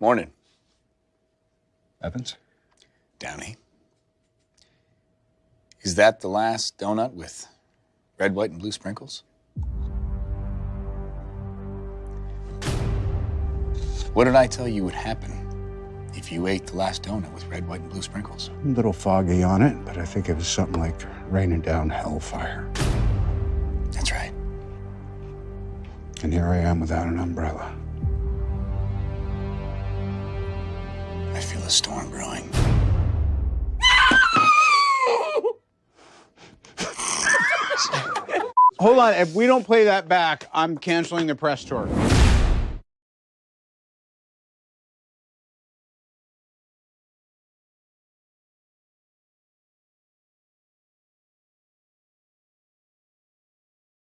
Morning. Evans? Downey. Is that the last donut with red, white, and blue sprinkles? What did I tell you would happen if you ate the last donut with red, white, and blue sprinkles? A little foggy on it, but I think it was something like raining down hellfire. That's right. And here I am without an umbrella. A storm brewing. Hold on. If we don't play that back, I'm canceling the press tour.